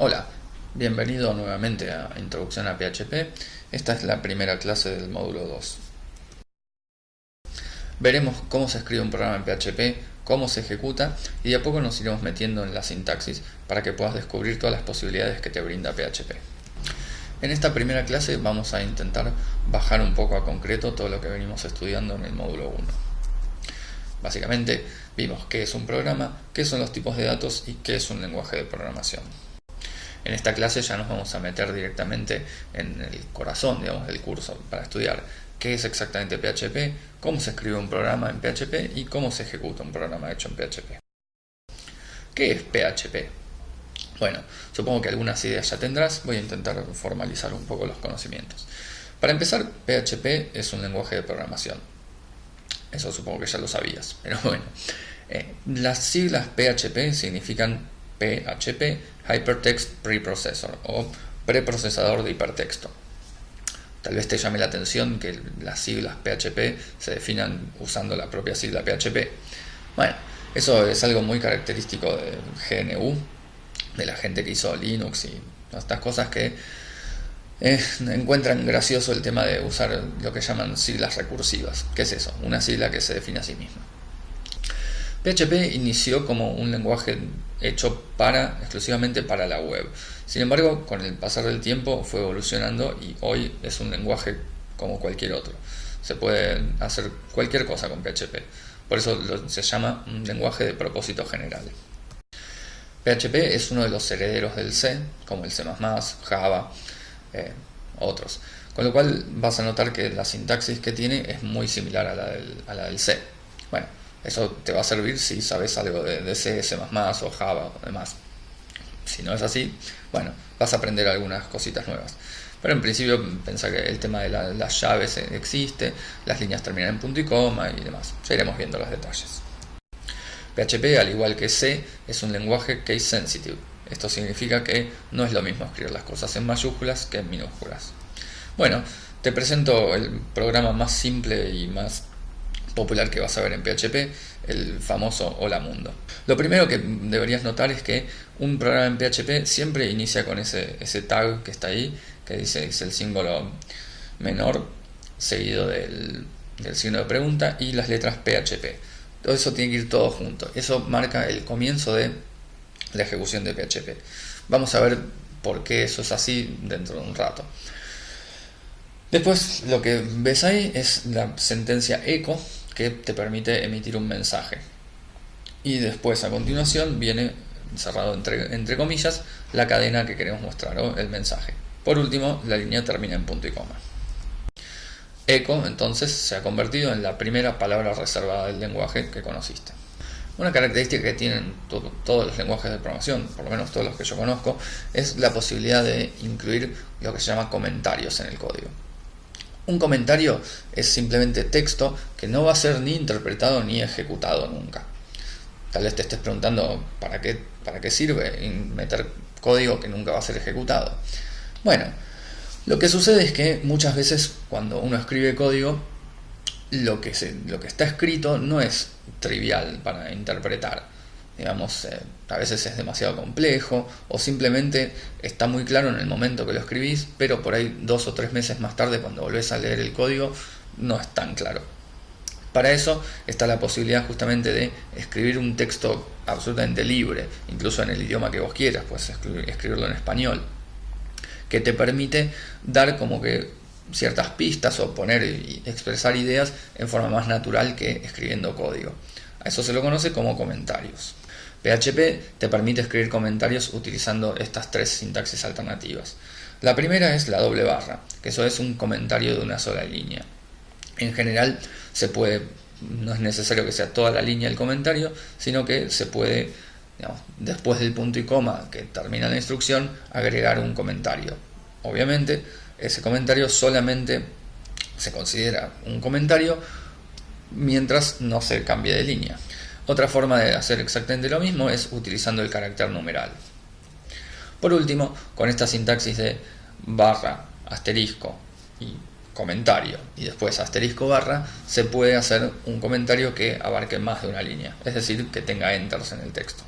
Hola, bienvenido nuevamente a Introducción a PHP. Esta es la primera clase del módulo 2. Veremos cómo se escribe un programa en PHP, cómo se ejecuta y de a poco nos iremos metiendo en la sintaxis para que puedas descubrir todas las posibilidades que te brinda PHP. En esta primera clase vamos a intentar bajar un poco a concreto todo lo que venimos estudiando en el módulo 1. Básicamente vimos qué es un programa, qué son los tipos de datos y qué es un lenguaje de programación. En esta clase ya nos vamos a meter directamente en el corazón digamos, del curso para estudiar qué es exactamente PHP, cómo se escribe un programa en PHP y cómo se ejecuta un programa hecho en PHP. ¿Qué es PHP? Bueno, supongo que algunas ideas ya tendrás, voy a intentar formalizar un poco los conocimientos. Para empezar, PHP es un lenguaje de programación. Eso supongo que ya lo sabías, pero bueno. Eh, las siglas PHP significan PHP, Hypertext Preprocessor o preprocesador de hipertexto. Tal vez te llame la atención que las siglas PHP se definan usando la propia sigla PHP. Bueno, eso es algo muy característico de GNU, de la gente que hizo Linux y estas cosas que eh, encuentran gracioso el tema de usar lo que llaman siglas recursivas. ¿Qué es eso? Una sigla que se define a sí misma. PHP inició como un lenguaje hecho para, exclusivamente para la web. Sin embargo, con el pasar del tiempo fue evolucionando y hoy es un lenguaje como cualquier otro. Se puede hacer cualquier cosa con PHP. Por eso se llama un lenguaje de propósito general. PHP es uno de los herederos del C, como el C++, Java, eh, otros. Con lo cual vas a notar que la sintaxis que tiene es muy similar a la del, a la del C. Bueno, eso te va a servir si sabes algo de, C, C++ o Java o demás. Si no es así, bueno, vas a aprender algunas cositas nuevas. Pero en principio pensá que el tema de las llaves existe, las líneas terminan en punto y coma y demás. Ya iremos viendo los detalles. PHP, al igual que C, es un lenguaje case sensitive. Esto significa que no es lo mismo escribir las cosas en mayúsculas que en minúsculas. Bueno, te presento el programa más simple y más popular que vas a ver en PHP, el famoso Hola Mundo. Lo primero que deberías notar es que un programa en PHP siempre inicia con ese, ese tag que está ahí, que dice es el símbolo menor, seguido del, del signo de pregunta y las letras PHP. Todo eso tiene que ir todo junto. Eso marca el comienzo de la ejecución de PHP. Vamos a ver por qué eso es así dentro de un rato. Después lo que ves ahí es la sentencia echo, que te permite emitir un mensaje. Y después a continuación viene, cerrado entre, entre comillas, la cadena que queremos mostrar o el mensaje. Por último, la línea termina en punto y coma. Echo entonces se ha convertido en la primera palabra reservada del lenguaje que conociste. Una característica que tienen todos los lenguajes de programación, por lo menos todos los que yo conozco, es la posibilidad de incluir lo que se llama comentarios en el código. Un comentario es simplemente texto que no va a ser ni interpretado ni ejecutado nunca. Tal vez te estés preguntando ¿para qué, para qué sirve meter código que nunca va a ser ejecutado? Bueno, lo que sucede es que muchas veces cuando uno escribe código, lo que, se, lo que está escrito no es trivial para interpretar digamos, eh, a veces es demasiado complejo o simplemente está muy claro en el momento que lo escribís, pero por ahí dos o tres meses más tarde cuando volvés a leer el código no es tan claro. Para eso está la posibilidad justamente de escribir un texto absolutamente libre, incluso en el idioma que vos quieras, puedes escribirlo en español, que te permite dar como que ciertas pistas o poner y expresar ideas en forma más natural que escribiendo código. Eso se lo conoce como comentarios. PHP te permite escribir comentarios utilizando estas tres sintaxis alternativas. La primera es la doble barra, que eso es un comentario de una sola línea. En general se puede, no es necesario que sea toda la línea el comentario, sino que se puede, después del punto y coma que termina la instrucción, agregar un comentario. Obviamente ese comentario solamente se considera un comentario mientras no se cambie de línea. Otra forma de hacer exactamente lo mismo es utilizando el carácter numeral. Por último, con esta sintaxis de barra, asterisco y comentario y después asterisco barra, se puede hacer un comentario que abarque más de una línea, es decir, que tenga enters en el texto.